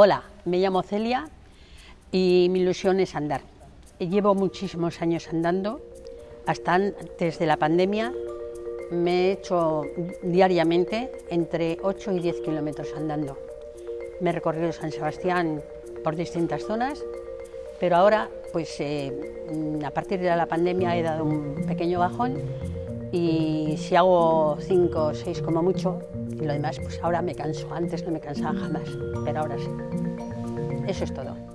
Hola, me llamo Celia y mi ilusión es andar. Llevo muchísimos años andando, hasta antes de la pandemia me he hecho diariamente entre 8 y 10 kilómetros andando. Me he recorrido San Sebastián por distintas zonas, pero ahora, pues eh, a partir de la pandemia he dado un pequeño bajón y si hago 5 o 6 como mucho, y lo demás, pues ahora me canso. Antes no me cansaba jamás, pero ahora sí. Eso es todo.